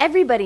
everybody